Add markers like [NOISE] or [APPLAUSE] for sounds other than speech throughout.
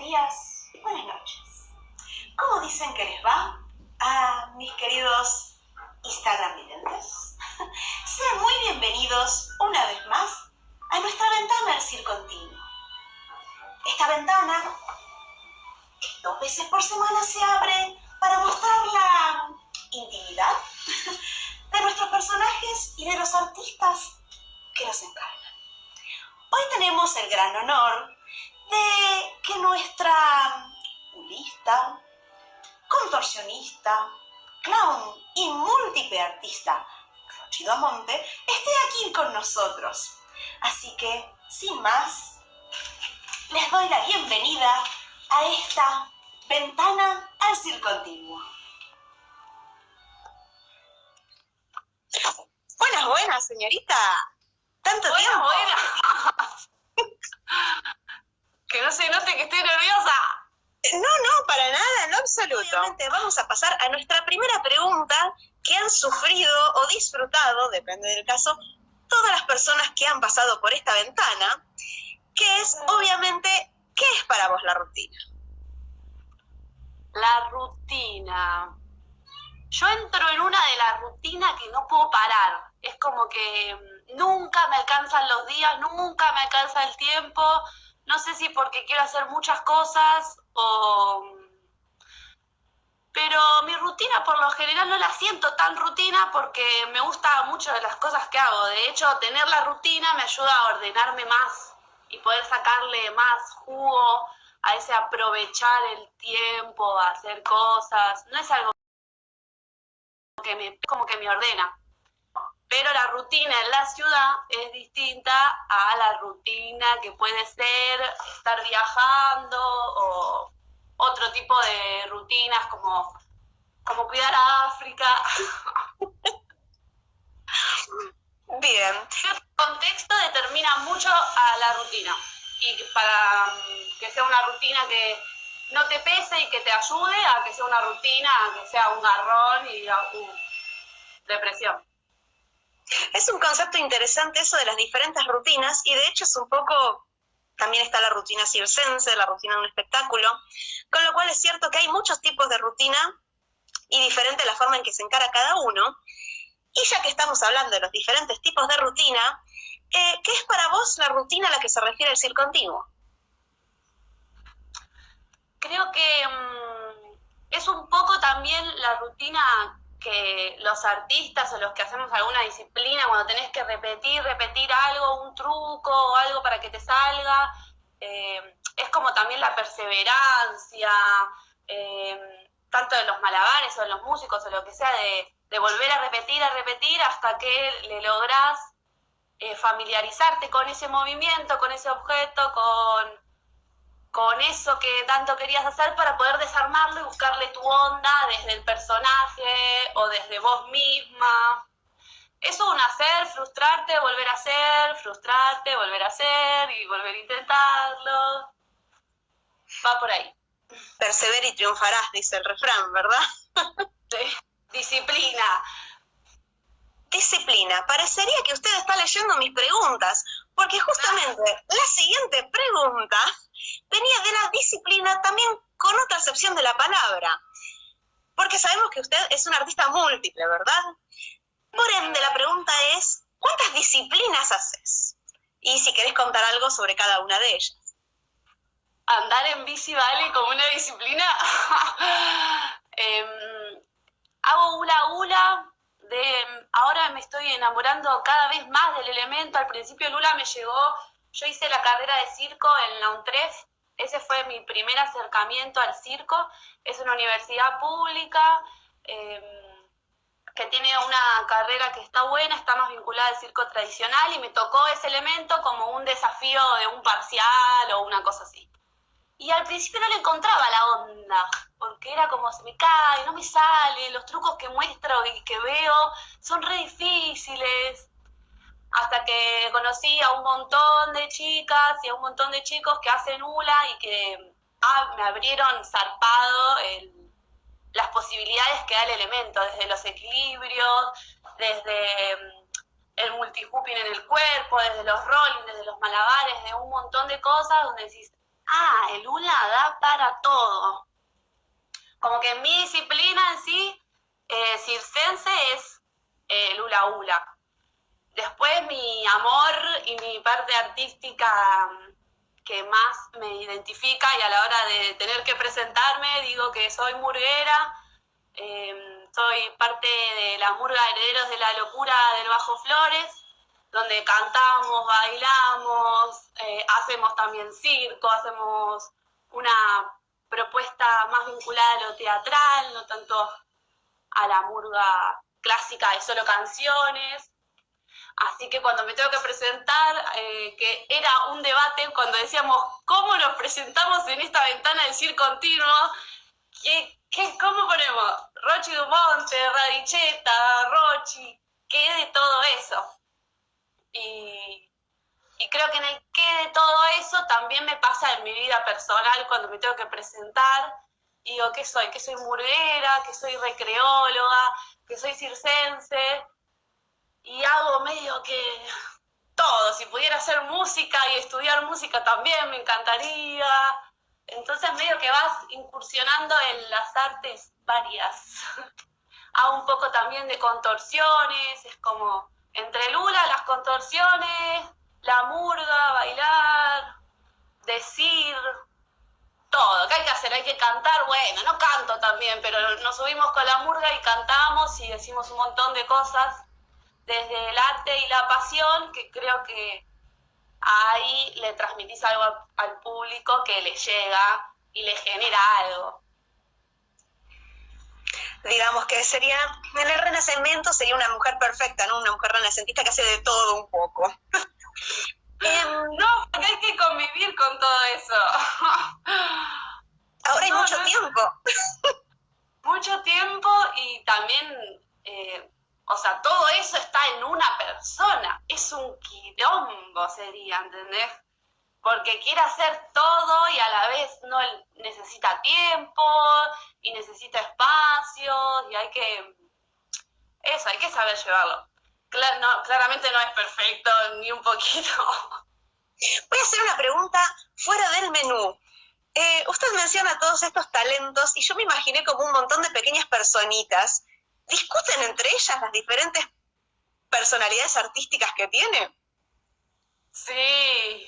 días, buenas noches. ¿Cómo dicen que les va a mis queridos Instagram videntes? [LAUGHS] Sean muy bienvenidos una vez más a nuestra ventana del circo continuo. Esta ventana, dos veces por semana se abre para mostrar la intimidad [LAUGHS] de nuestros personajes y de los artistas que los encarnan. Tenemos el gran honor de que nuestra ulista, contorsionista, clown y múltiple artista, Rochido Amonte, esté aquí con nosotros. Así que, sin más, les doy la bienvenida a esta ventana al circo antiguo. Buenas, buenas, señorita. Tanto tiempo. Que no se note que estoy nerviosa. No, no, para nada, en lo absoluto. Obviamente vamos a pasar a nuestra primera pregunta que han sufrido o disfrutado, depende del caso, todas las personas que han pasado por esta ventana, que es obviamente, ¿qué es para vos la rutina? La rutina. Yo entro en una de la rutina que no puedo parar. Es como que nunca me alcanzan los días, nunca me alcanza el tiempo. No sé si porque quiero hacer muchas cosas o... Pero mi rutina por lo general no la siento tan rutina porque me gusta mucho de las cosas que hago. De hecho, tener la rutina me ayuda a ordenarme más y poder sacarle más jugo a ese aprovechar el tiempo, a hacer cosas. No es algo que me, como que me ordena pero la rutina en la ciudad es distinta a la rutina que puede ser estar viajando o otro tipo de rutinas como, como cuidar a África. [LAUGHS] Bien. El contexto determina mucho a la rutina y para mm, que sea una rutina que no te pese y que te ayude a que sea una rutina que sea un garrón y uh, depresión. Es un concepto interesante eso de las diferentes rutinas y de hecho es un poco, también está la rutina circense, la rutina de un espectáculo, con lo cual es cierto que hay muchos tipos de rutina y diferente la forma en que se encara cada uno. Y ya que estamos hablando de los diferentes tipos de rutina, eh, ¿qué es para vos la rutina a la que se refiere el circo continuo? Creo que mm, es un poco también la rutina que los artistas o los que hacemos alguna disciplina, cuando tenés que repetir, repetir algo, un truco o algo para que te salga, eh, es como también la perseverancia, eh, tanto de los malabares o de los músicos o lo que sea, de, volver a repetir, a repetir hasta que le lográs eh, familiarizarte con ese movimiento, con ese objeto, con con eso que tanto querías hacer para poder desarmarlo y buscarle tu onda desde el personaje o desde vos misma. Eso es un hacer, frustrarte, volver a hacer, frustrarte, volver a hacer y volver a intentarlo. Va por ahí. Persever y triunfarás, dice el refrán, ¿verdad? [LAUGHS] Disciplina. Disciplina. Parecería que usted está leyendo mis preguntas, porque justamente la siguiente pregunta venía de la disciplina también con otra acepción de la palabra. Porque sabemos que usted es un artista múltiple, ¿verdad? Por ende, la pregunta es, ¿cuántas disciplinas haces? Y si querés contar algo sobre cada una de ellas. Andar en bici vale como una disciplina. [LAUGHS] Em, hago hula hula, de, ahora me estoy enamorando cada vez más del elemento. Al principio el hula me llegó yo hice la carrera de circo en la UNTREF, ese fue mi primer acercamiento al circo. Es una universidad pública em, que tiene una carrera que está buena, está más vinculada al circo tradicional y me tocó ese elemento como un desafío de un parcial o una cosa así. Y al principio no le encontraba la onda, porque era como se me cae, no me sale, los trucos que muestro y que veo son re difíciles hasta que conocí a un montón de chicas y a un montón de chicos que hacen hula y que ah, me abrieron zarpado las posibilidades que da el elemento, desde los equilibrios, desde mm, el multihooping en el cuerpo, desde los rolling, desde los malabares, de un montón de cosas donde decís, ah, el ULA da para todo. Como que mi disciplina en sí, eh, circense, es eh, el ULA ULA. Después mi amor y mi parte artística mm, que más me identifica y a la hora de tener que presentarme digo que soy murguera, em, soy parte de la murga Herederos de la Locura del Bajo Flores, donde cantamos, bailamos, eh, hacemos también circo, hacemos una propuesta más vinculada a lo teatral, no tanto a la murga clásica de solo canciones. Así que cuando me tengo que presentar, eh, que era un debate cuando decíamos, ¿cómo nos presentamos en esta ventana del circo continuo? ¿Qué, cómo ponemos? Rochi Dumonte, Radicheta, Rochi, ¿qué de todo eso? Y, creo que en el qué de todo eso también me pasa en mi vida personal cuando me tengo que presentar. Digo, ¿qué soy? ¿Que soy murguera? ¿Que soy recreóloga? ¿Que soy circense? Y hago medio que todo. Si pudiera hacer música y estudiar música también me encantaría. Entonces medio que vas incursionando en las artes varias. [LAUGHS] hago un poco también de contorsiones, es como entre Lula, las contorsiones, la murga, bailar, decir, todo. ¿Qué hay que hacer? Hay que cantar. Bueno, no canto también, pero nos subimos con la murga y cantamos y decimos un montón de cosas desde el arte y la pasión que creo que ahí le transmitís algo al público que le llega y le genera algo digamos que sería, en el renacimiento sería una mujer perfecta, ¿no? Una mujer renacentista que hace de todo un poco. [LAUGHS] Em, no, porque hay que convivir con todo eso. [LAUGHS] Ahora hay mucho tiempo. [LAUGHS] mucho tiempo y también, eh, o sea, todo eso está en una persona. Es un quilombo, sería, ¿entendés? porque quiere hacer todo y a la vez no necesita tiempo y necesita espacio y hay que, eso, hay que saber llevarlo. claramente no es perfecto ni un poquito. [LAUGHS] Voy a hacer una pregunta fuera del menú. Eh, usted menciona todos estos talentos y yo me imaginé como un montón de pequeñas personitas. ¿Discuten entre ellas las diferentes personalidades artísticas que tiene? Sí,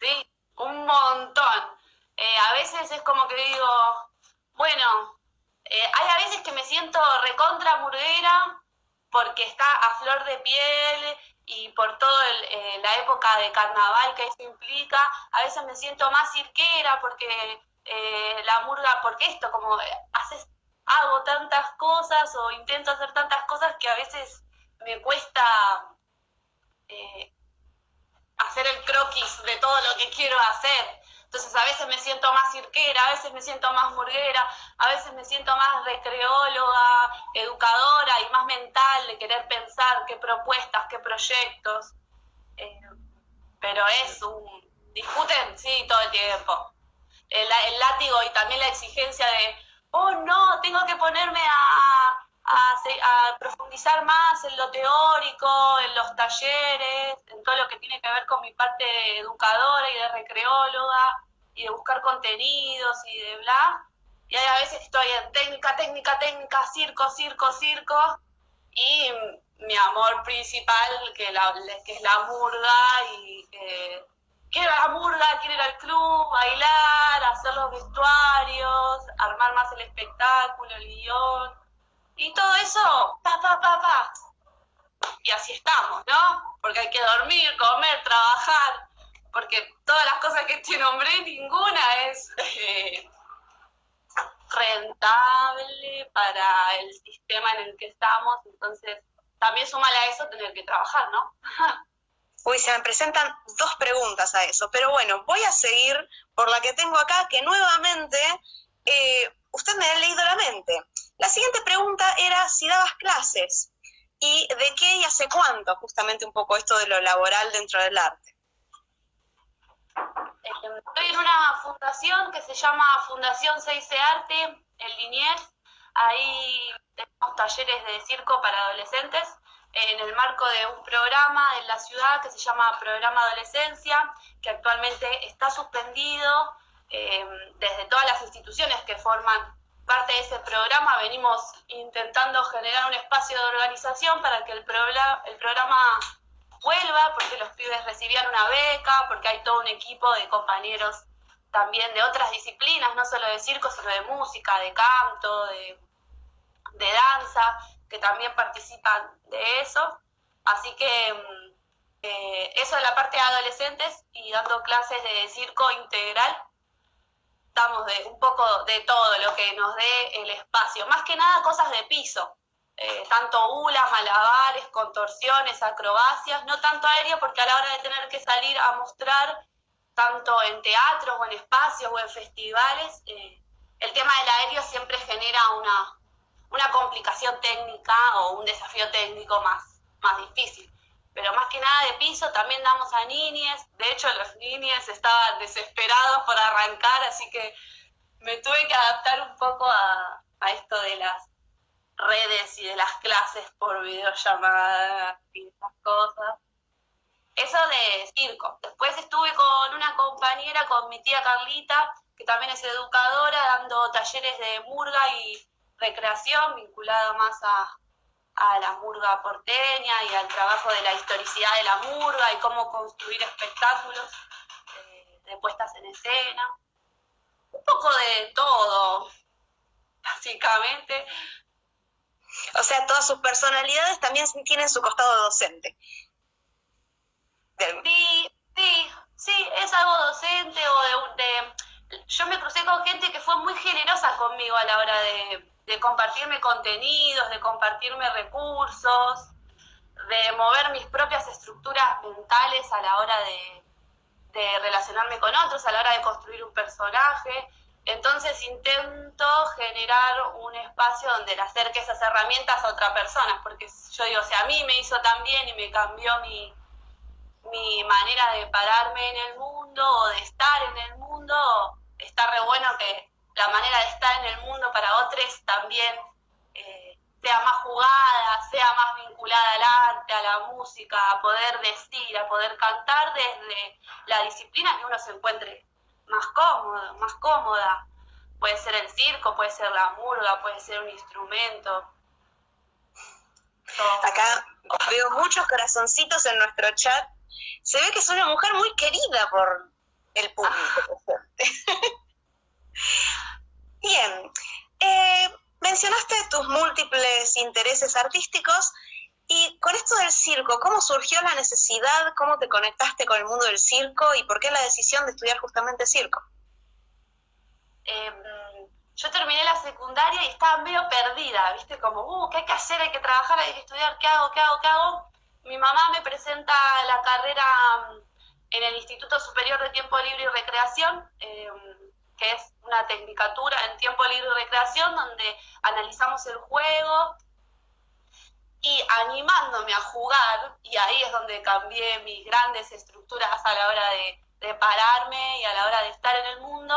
Sí, un montón. Eh, a veces es como que digo, bueno, eh, hay a veces que me siento recontra murguera porque está a flor de piel y por toda eh, la época de carnaval que eso implica. A veces me siento más cirquera porque la murga, porque esto, como haces, hago tantas cosas o intento hacer tantas cosas que a veces me cuesta hacer el croquis de todo lo que quiero hacer. Entonces a veces me siento más cirquera, a veces me siento más murguera, a veces me siento más recreóloga, educadora y más mental de querer pensar qué propuestas, qué proyectos. Eh, pero es un... Discuten, sí, todo el tiempo. El, el látigo y también la exigencia de, oh no, tengo que ponerme a, profundizar más en lo teórico, en los talleres, en todo lo que tiene que ver con mi parte educadora y de recreóloga, y de buscar contenidos y de bla. Y a veces estoy en técnica, técnica, técnica, circo, circo, circo, y mi amor principal, que, la, que es la murga, y que quiero la murga, quiero ir al club, bailar, hacer los vestuarios, armar más el espectáculo, el guion y todo eso, pa, pa, pa, pa. Y así estamos, ¿no? Porque hay que dormir, comer, trabajar, porque todas las cosas que te nombré, ninguna es eh, rentable para el sistema en el que estamos, entonces también súmale a eso tener que trabajar, ¿no? [LAUGHS] Uy, se me presentan dos preguntas a eso, pero bueno, voy a seguir por la que tengo acá, que nuevamente eh, usted me ha leído la mente. La siguiente pregunta era si dabas clases y de qué y hace cuánto, justamente un poco esto de lo laboral dentro del arte. Estoy en una fundación que se llama Fundación 6C Arte en Liniers. Ahí tenemos talleres de circo para adolescentes en el marco de un programa en la ciudad que se llama Programa Adolescencia, que actualmente está suspendido eh, desde todas las instituciones que forman parte de ese programa. Venimos intentando generar un espacio de organización para que el, el programa vuelva, porque los pibes recibían una beca, porque hay todo un equipo de compañeros también de otras disciplinas, no solo de circo, sino de música, de canto, de, de danza, que también participan de eso. Así que mm, eh, eso de la parte de adolescentes y dando clases de circo integral, damos de un poco de todo lo que nos dé el espacio. Más que nada cosas de piso, eh, tanto ulas, malabares, contorsiones, acrobacias, no tanto aéreo porque a la hora de tener que salir a mostrar tanto en teatros o en espacios o en festivales, eh, el tema del aéreo siempre genera una, una complicación técnica o un desafío técnico más, más difícil. Pero más que nada de piso también damos a niñes. De hecho, los niñes estaban desesperados por arrancar, así que me tuve que adaptar un poco a, a esto de las redes y de las clases por videollamada y esas cosas. Eso de circo. Después estuve con una compañera, con mi tía Carlita, que también es educadora, dando talleres de murga y recreación vinculada más a, la murga porteña y al trabajo de la historicidad de la murga y cómo construir espectáculos eh, de puestas en escena. Un poco de todo, básicamente. O sea, todas sus personalidades también tienen su costado docente. Sí, sí, sí, es algo docente o de, de, Yo me crucé con gente que fue muy generosa conmigo a la hora de, de compartirme contenidos, de compartirme recursos, de mover mis propias estructuras mentales a la hora de, de relacionarme con otros, a la hora de construir un personaje. Entonces intento generar un espacio donde le acerque esas herramientas a otra persona, porque yo digo, si a mí me hizo tan bien y me cambió mi, mi manera de pararme en el mundo o de estar en el mundo, está re bueno que la manera de estar en el mundo para otros también eh, sea más jugada, sea más vinculada al arte, a la música, a poder decir, a poder cantar desde la disciplina que uno se encuentre más cómodo, más cómoda. Puede ser el circo, puede ser la murga, puede ser un instrumento. Acá veo muchos corazoncitos en nuestro chat. Se ve que es una mujer muy querida por el público. [LAUGHS] Bien, eh, mencionaste tus múltiples intereses artísticos y con esto del circo, ¿cómo surgió la necesidad? ¿Cómo te conectaste con el mundo del circo? ¿Y por qué la decisión de estudiar justamente circo? Em, yo terminé la secundaria y estaba medio perdida, ¿viste? Como, uh, ¿qué hay que hacer? Hay que trabajar, hay que estudiar, ¿qué hago? ¿Qué hago? ¿Qué hago? Mi mamá me presenta la carrera mm, en el Instituto Superior de Tiempo Libre y Recreación, em, que es una tecnicatura en tiempo libre y recreación, donde analizamos el juego, y animándome a jugar, y ahí es donde cambié mis grandes estructuras a la hora de, pararme y a la hora de estar en el mundo.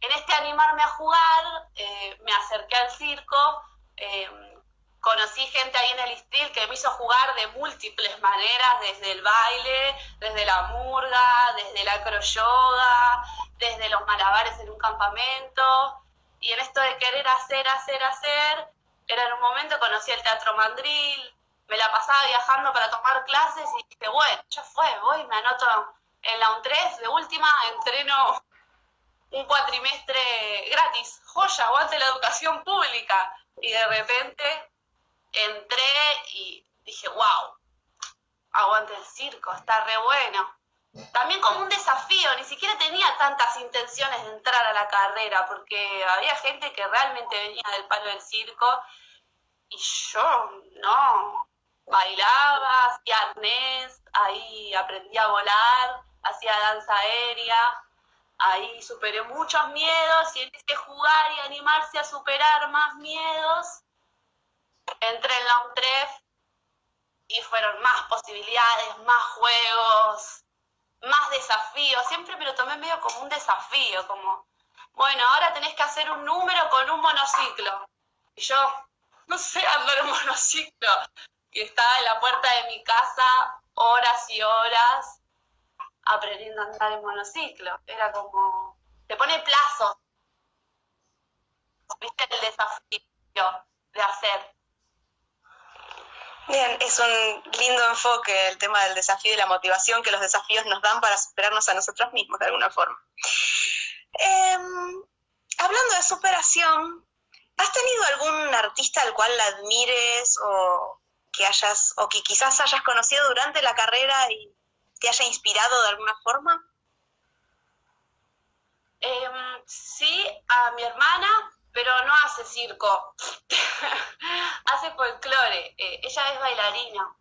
En este animarme a jugar, eh, me acerqué al circo, eh, conocí gente ahí en el Istril que me hizo jugar de múltiples maneras, desde el baile, desde la murga, desde la acroyoga, desde los malabares en un campamento. Y en esto de querer hacer, hacer, hacer, era en un momento, conocí el Teatro Mandril, me la pasaba viajando para tomar clases y dije, bueno, ya fue, voy, me anoto en la UNTRES, de última entreno un cuatrimestre gratis, joya, aguante la educación pública. Y de repente entré y dije, wow, aguante el circo, está re bueno. También como un desafío, ni siquiera tenía tantas intenciones de entrar a la carrera, porque había gente que realmente venía del palo del circo y yo no. Bailaba, hacía arnés, ahí aprendí a volar, hacía danza aérea, ahí superé muchos miedos y empecé a jugar y animarse a superar más miedos. Entré en la UNTREF y fueron más posibilidades, más juegos, más desafíos. Siempre me lo tomé medio como un desafío, como, bueno, ahora tenés que hacer un número con un monociclo. Y yo, no sé andar en monociclo. Y estaba en la puerta de mi casa horas y horas aprendiendo a andar en monociclo. Era como, te pone plazos. ¿Viste el desafío de hacer? Bien, es un lindo enfoque el tema del desafío y la motivación que los desafíos nos dan para superarnos a nosotros mismos de alguna forma. Em, hablando de superación, ¿has tenido algún artista al cual la admires o que hayas, o que quizás hayas conocido durante la carrera y te haya inspirado de alguna forma? Em, sí, a mi hermana, pero no hace circo, [LAUGHS] hace folclore. Eh, ella es bailarina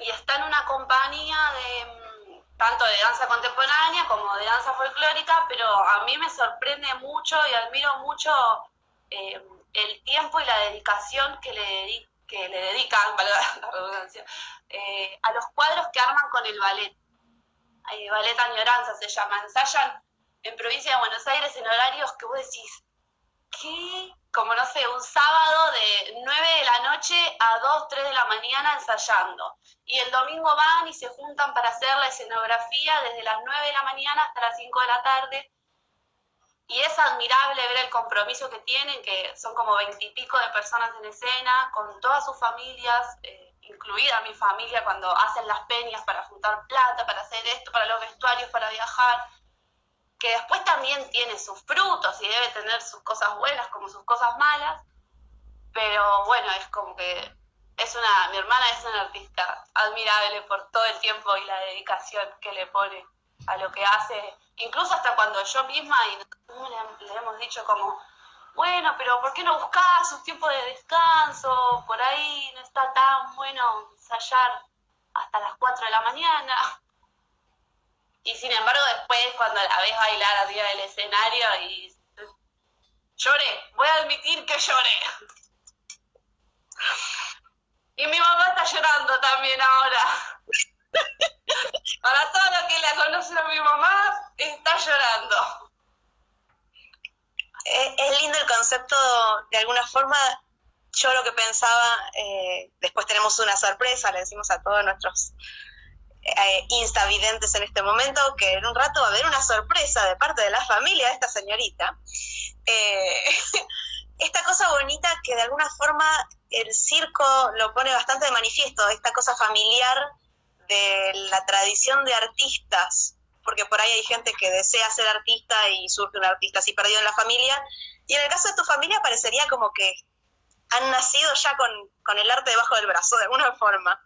y está en una compañía de mm, tanto de danza contemporánea como de danza folclórica, pero a mí me sorprende mucho y admiro mucho eh, el tiempo y la dedicación que le, que le dedican, [LAUGHS] eh, a los cuadros que arman con el ballet. ballet Añoranza se llama, ensayan en provincia de Buenos Aires en horarios que vos decís, ¿qué? Como no sé, un sábado de 9 de la noche a 2, 3 de la mañana ensayando. Y el domingo van y se juntan para hacer la escenografía desde las 9 de la mañana hasta las 5 de la tarde. Y es admirable ver el compromiso que tienen, que son como veintipico de personas en escena, con todas sus familias, eh, incluida mi familia, cuando hacen las peñas para juntar plata, para hacer esto, para los vestuarios, para viajar también tiene sus frutos y debe tener sus cosas buenas como sus cosas malas, pero bueno, es como que es una, mi hermana es una artista admirable por todo el tiempo y la dedicación que le pone a lo que hace, incluso hasta cuando yo misma y le, hemos dicho como, bueno, pero ¿por qué no buscas un tiempo de descanso? Por ahí no está tan bueno ensayar hasta las 4 de la mañana. Y sin embargo, después, cuando la ves bailar arriba del escenario, y lloré, voy a admitir que lloré. Y mi mamá está llorando también ahora. Para todo lo que la conoce a mi mamá, está llorando. Es lindo el concepto, de alguna forma, yo lo que pensaba, eh, después tenemos una sorpresa, le decimos a todos nuestros eh, instavidentes en este momento, que en un rato va a haber una sorpresa de parte de la familia de esta señorita. Eh, [LAUGHS] esta cosa bonita que de alguna forma el circo lo pone bastante de manifiesto, esta cosa familiar de la tradición de artistas, porque por ahí hay gente que desea ser artista y surge un artista así perdido en la familia, y en el caso de tu familia parecería como que han nacido ya con, con el arte debajo del brazo, de alguna forma.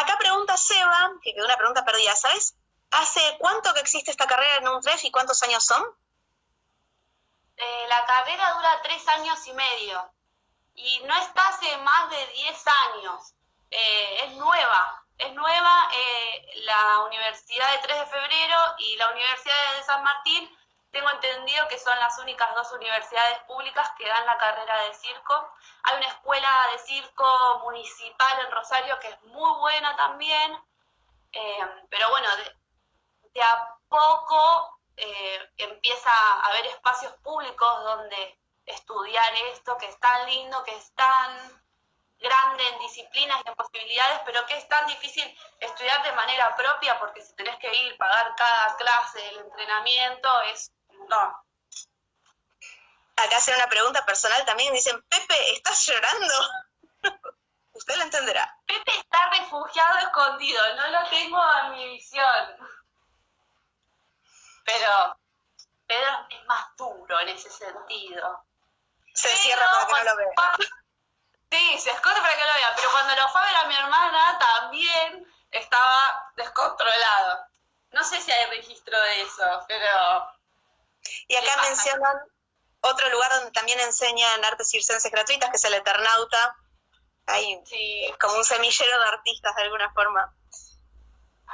Acá pregunta Seba, que quedó una pregunta perdida, ¿sabes? ¿Hace cuánto que existe esta carrera en un y cuántos años son? Eh, la carrera dura tres años y medio y no está hace más de diez años. Eh, es nueva, es nueva eh, la Universidad de 3 de Febrero y la Universidad de San Martín tengo entendido que son las únicas dos universidades públicas que dan la carrera de circo. Hay una escuela de circo municipal en Rosario que es muy buena también, eh, pero bueno, de, a poco eh, empieza a haber espacios públicos donde estudiar esto, que es tan lindo, que es tan grande en disciplinas y en posibilidades, pero que es tan difícil estudiar de manera propia porque si tenés que ir, pagar cada clase, el entrenamiento, es no. Acá hacen una pregunta personal también, dicen, Pepe, ¿estás llorando? [LAUGHS] Usted lo entenderá. Pepe está refugiado escondido, no lo tengo a mi visión. Pero Pedro es más duro en ese sentido. Se encierra para que no lo vea. Sí, se esconde para que lo vea, pero cuando lo fue a ver a mi hermana también estaba descontrolado. No sé si hay registro de eso, pero y acá mencionan otro lugar donde también enseñan artes circenses gratuitas, que es el Eternauta. Hay como un semillero de artistas de alguna forma.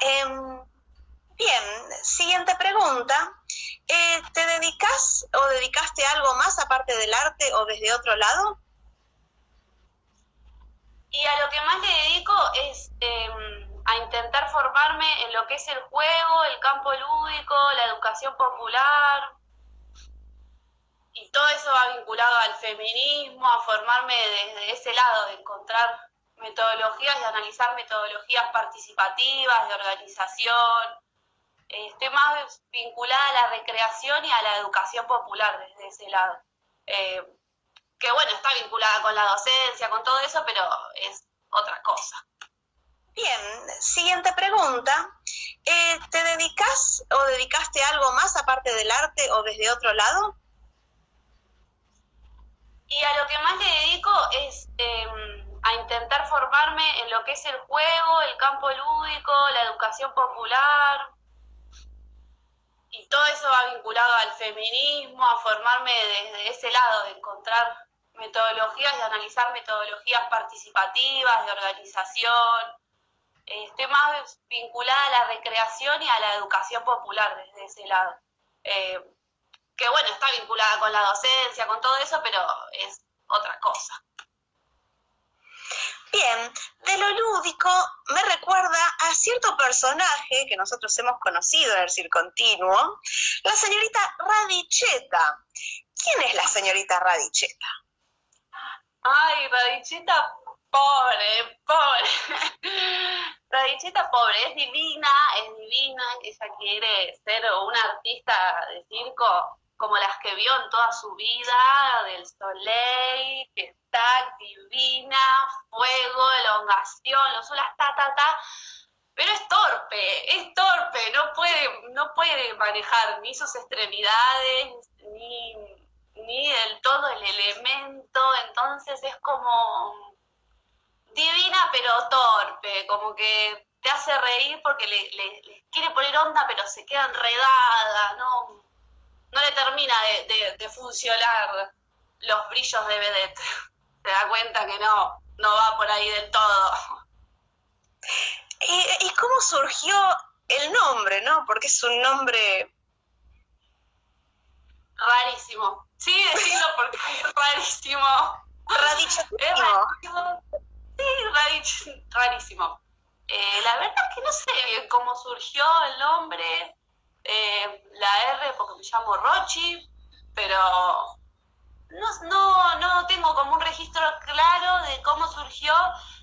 Em, bien, siguiente pregunta. Eh, ¿Te dedicas o dedicaste algo más aparte del arte o desde otro lado? Y a lo que más le dedico es em, a intentar formarme en lo que es el juego, el campo lúdico, la educación popular, y todo eso va vinculado al feminismo, a formarme desde ese lado, de encontrar metodologías, de analizar metodologías participativas, de organización, esté más vinculada a la recreación y a la educación popular desde ese lado. Eh, que bueno, está vinculada con la docencia, con todo eso, pero es otra cosa. Bien, siguiente pregunta. Eh, ¿Te dedicas o dedicaste algo más aparte del arte o desde otro lado? Y a lo que más le dedico es em, a intentar formarme en lo que es el juego, el campo lúdico, la educación popular. Y todo eso va vinculado al feminismo, a formarme desde ese lado, de encontrar metodologías, de analizar metodologías participativas, de organización, esté más vinculada a la recreación y a la educación popular desde ese lado. Eh, que bueno, está vinculada con la docencia, con todo eso, pero es otra cosa. Bien, de lo lúdico me recuerda a cierto personaje que nosotros hemos conocido en el Circontinuo, la señorita Radicheta. ¿Quién es la señorita Radicheta? Ay, Radicheta, pobre, pobre. [LAUGHS] Radicheta pobre, es divina, es divina, ella quiere ser una artista de circo como las que vio en toda su vida, del Soleil, que está divina, fuego, elongación, lo solas, ta, ta, ta, pero es torpe, es torpe, no puede, no puede manejar ni sus extremidades, ni, ni del todo el elemento, entonces es como divina pero torpe, como que te hace reír porque le, quiere poner onda pero se queda enredada, no, no le termina de, funcionar los brillos de vedette. [LAUGHS] Te da cuenta que no, no va por ahí del todo. ¿Y, cómo surgió el nombre, no? Porque es un nombre... Rarísimo. Sí, decirlo porque [LAUGHS] es rarísimo. Es rarísimo sí, rarísimo. Eh, la verdad es que no sé bien cómo surgió el nombre, eh, la R porque me llamo Rochi, pero no, no, tengo como un registro claro de cómo surgió.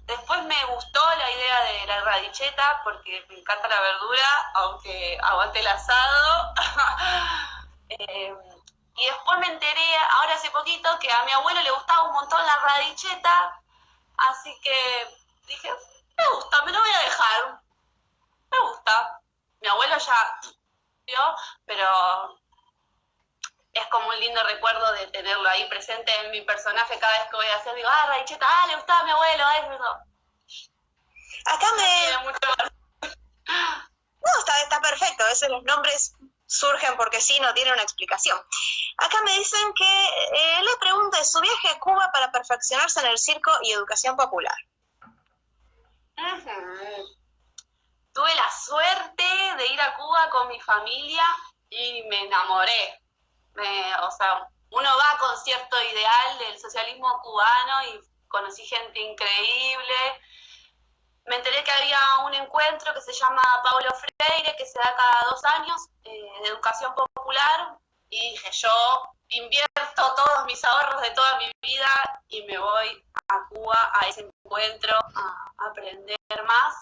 Después me gustó la idea de la radicheta porque me encanta la verdura, aunque aguante el asado. [LAUGHS] Eh, y después me enteré, ahora hace poquito, que a mi abuelo le gustaba un montón la radicheta Así que dije, me gusta, me lo voy a dejar. Me gusta. Mi abuelo ya pero es como un lindo recuerdo de tenerlo ahí presente en mi personaje cada vez que voy a hacer. Digo, ah, Raicheta, ah, le gustaba a mi abuelo, eso. Acá me... No, está, está perfecto, a veces los nombres surgen porque sí, no tiene una explicación. Acá me dicen que eh, le pregunte su viaje a Cuba para perfeccionarse en el circo y educación popular. Tuve la suerte de ir a Cuba con mi familia y me enamoré. o sea, uno va con cierto ideal del socialismo cubano y conocí gente increíble, me enteré que había un encuentro que se llama Pablo Freire, que se da cada dos años, eh, de educación popular, y dije, yo invierto todos mis ahorros de toda mi vida y me voy a Cuba a ese encuentro a aprender más.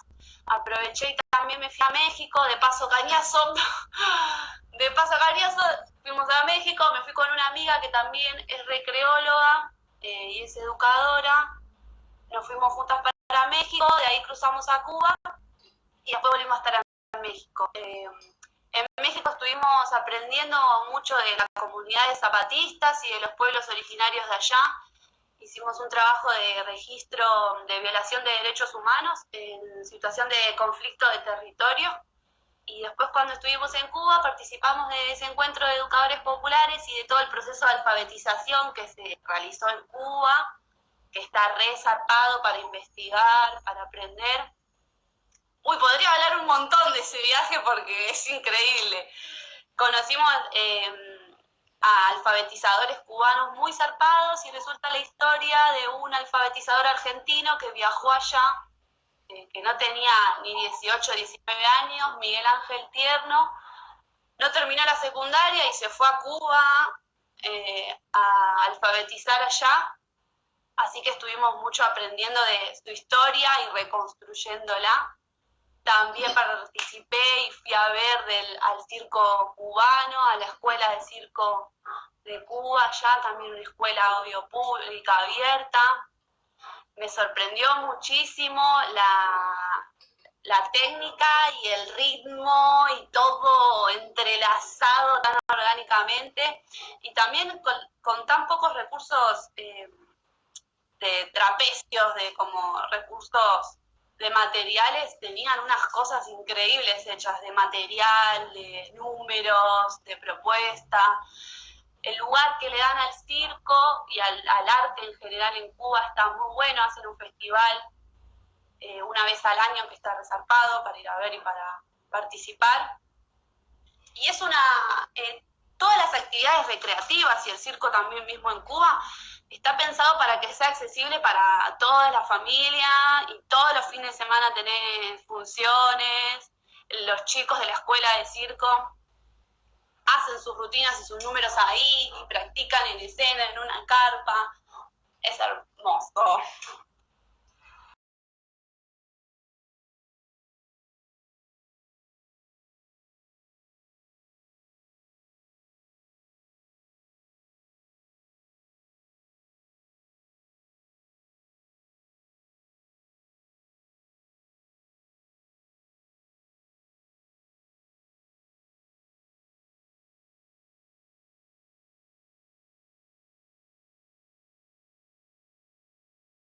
Aproveché y también me fui a México, de paso cañazo, [LAUGHS] de paso cañazo, fuimos a México, me fui con una amiga que también es recreóloga eh, y es educadora, nos fuimos juntas para México, de ahí cruzamos a Cuba y después volvimos a estar en México. Eh, en México estuvimos aprendiendo mucho de la comunidad de zapatistas y de los pueblos originarios de allá. Hicimos un trabajo de registro de violación de derechos humanos en situación de conflicto de territorio. Y después cuando estuvimos en Cuba participamos de ese encuentro de educadores populares y de todo el proceso de alfabetización que se realizó en Cuba que está resarpado para investigar, para aprender. Uy, podría hablar un montón de ese viaje porque es increíble. Conocimos eh, a alfabetizadores cubanos muy zarpados y resulta la historia de un alfabetizador argentino que viajó allá, eh, que no tenía ni 18, 19 años, Miguel Ángel Tierno, no terminó la secundaria y se fue a Cuba eh, a alfabetizar allá Así que estuvimos mucho aprendiendo de su historia y reconstruyéndola. También participé y fui a ver al circo cubano, a la escuela de circo de Cuba, ya también una escuela obvio pública abierta. Me sorprendió muchísimo la, la técnica y el ritmo y todo entrelazado tan orgánicamente y también con, tan pocos recursos eh, de trapecios, de como recursos de materiales, tenían unas cosas increíbles hechas de material, de números, de propuesta. El lugar que le dan al circo y al, arte en general en Cuba está muy bueno, hacen un festival eh, una vez al año que está resarpado para ir a ver y para participar. Y es una, eh, todas las actividades recreativas y el circo también mismo en Cuba está pensado para que sea accesible para toda la familia y todos los fines de semana tener funciones. Los chicos de la escuela de circo hacen sus rutinas y sus números ahí y practican en escena, en una carpa. Es hermoso.